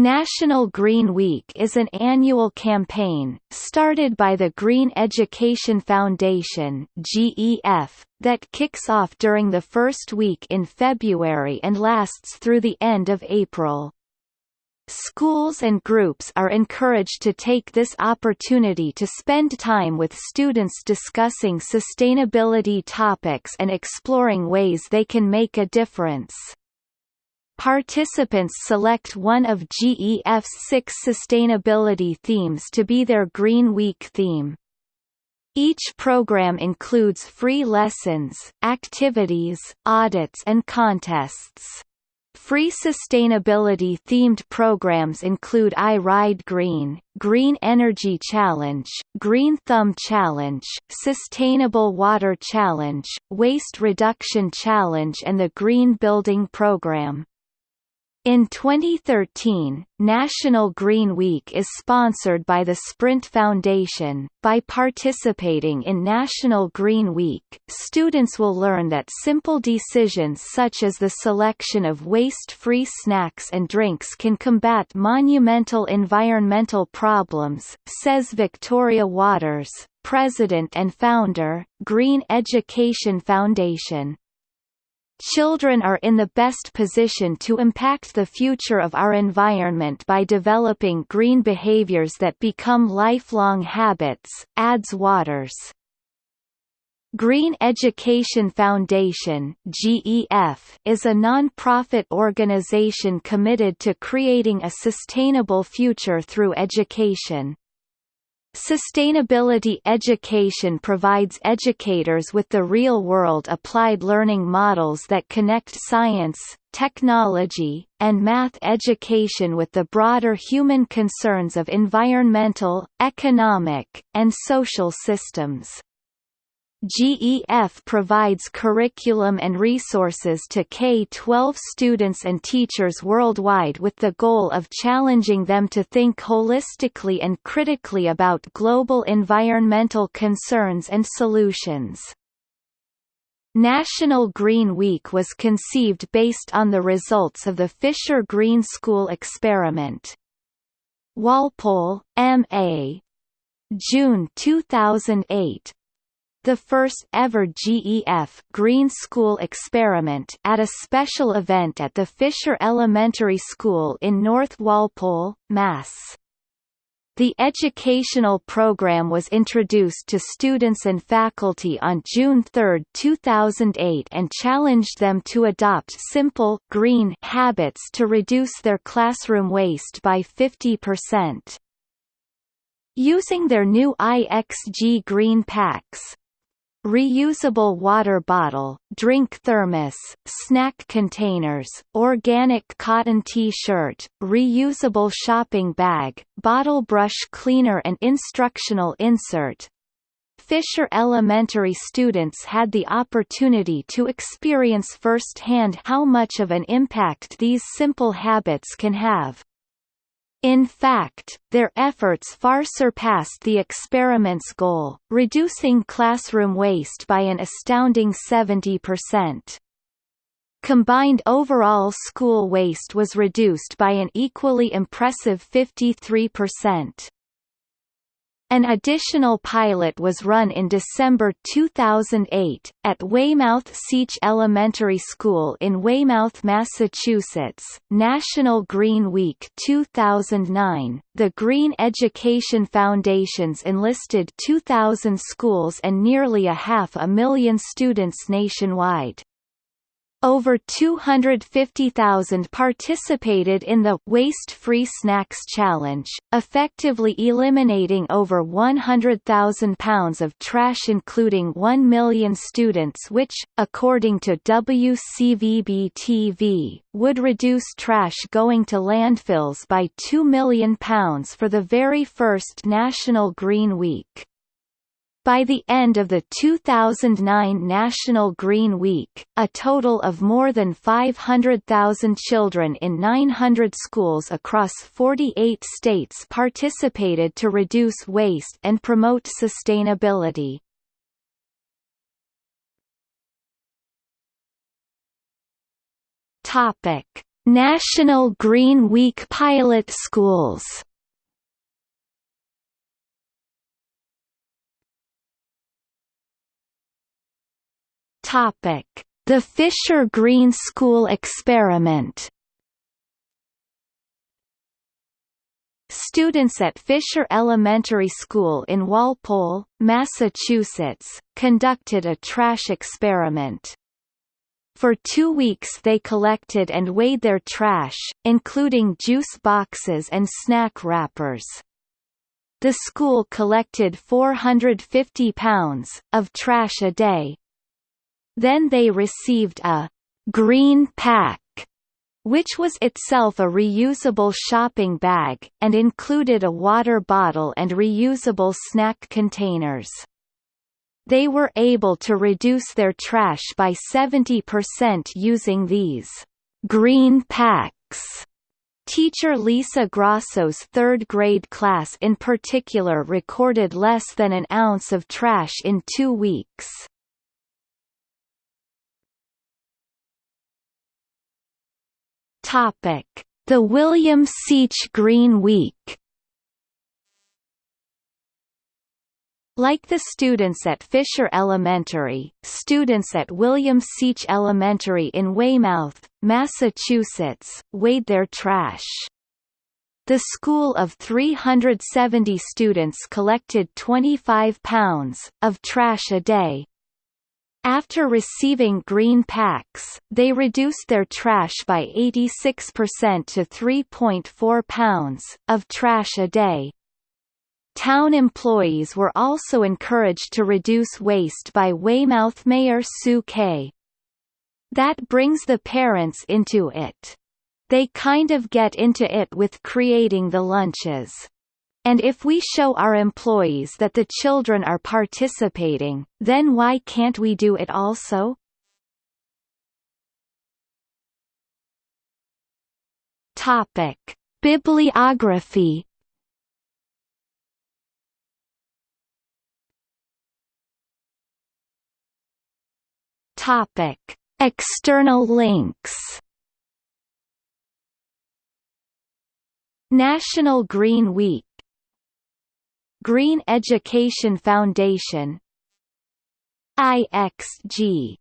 National Green Week is an annual campaign, started by the Green Education Foundation GEF, that kicks off during the first week in February and lasts through the end of April. Schools and groups are encouraged to take this opportunity to spend time with students discussing sustainability topics and exploring ways they can make a difference. Participants select one of GEF's six sustainability themes to be their Green Week theme. Each program includes free lessons, activities, audits and contests. Free sustainability-themed programs include I Ride Green, Green Energy Challenge, Green Thumb Challenge, Sustainable Water Challenge, Waste Reduction Challenge and the Green Building Program. In 2013, National Green Week is sponsored by the Sprint Foundation. By participating in National Green Week, students will learn that simple decisions such as the selection of waste-free snacks and drinks can combat monumental environmental problems, says Victoria Waters, president and founder, Green Education Foundation. Children are in the best position to impact the future of our environment by developing green behaviors that become lifelong habits, adds Waters. Green Education Foundation GEF, is a non-profit organization committed to creating a sustainable future through education. Sustainability education provides educators with the real-world applied learning models that connect science, technology, and math education with the broader human concerns of environmental, economic, and social systems. GEF provides curriculum and resources to K-12 students and teachers worldwide with the goal of challenging them to think holistically and critically about global environmental concerns and solutions. National Green Week was conceived based on the results of the Fisher Green School experiment. Walpole, M.A. June 2008 the first ever GEF Green School experiment at a special event at the Fisher Elementary School in North Walpole, Mass. The educational program was introduced to students and faculty on June 3, 2008 and challenged them to adopt simple green habits to reduce their classroom waste by 50%. Using their new IXG green packs, reusable water bottle, drink thermos, snack containers, organic cotton T-shirt, reusable shopping bag, bottle brush cleaner and instructional insert. Fisher Elementary students had the opportunity to experience firsthand how much of an impact these simple habits can have. In fact, their efforts far surpassed the experiment's goal, reducing classroom waste by an astounding 70%. Combined overall school waste was reduced by an equally impressive 53%. An additional pilot was run in December 2008, at Weymouth Seach Elementary School in Weymouth, Massachusetts. National Green Week 2009, the Green Education Foundations enlisted 2,000 schools and nearly a half a million students nationwide. Over 250,000 participated in the Waste Free Snacks Challenge, effectively eliminating over 100,000 pounds of trash including 1 million students which, according to WCVB-TV, would reduce trash going to landfills by 2 million pounds for the very first National Green Week. By the end of the 2009 National Green Week, a total of more than 500,000 children in 900 schools across 48 states participated to reduce waste and promote sustainability. Topic: National Green Week pilot schools Topic: The Fisher Green School experiment. Students at Fisher Elementary School in Walpole, Massachusetts, conducted a trash experiment. For two weeks they collected and weighed their trash, including juice boxes and snack wrappers. The school collected 450 pounds, of trash a day, then they received a «green pack» which was itself a reusable shopping bag, and included a water bottle and reusable snack containers. They were able to reduce their trash by 70% using these green packs. Teacher Lisa Grosso's third grade class in particular recorded less than an ounce of trash in two weeks. Topic: The William Seach Green Week. Like the students at Fisher Elementary, students at William Seach Elementary in Weymouth, Massachusetts, weighed their trash. The school of 370 students collected 25 pounds, of trash a day, after receiving green packs, they reduced their trash by 86% to 3.4 pounds, of trash a day. Town employees were also encouraged to reduce waste by Weymouth Mayor Sue Kay. That brings the parents into it. They kind of get into it with creating the lunches. And if we show our employees that the children are participating, then why can't we do it also? Topic: Bibliography. Topic: External links. National Green Week Green Education Foundation IXG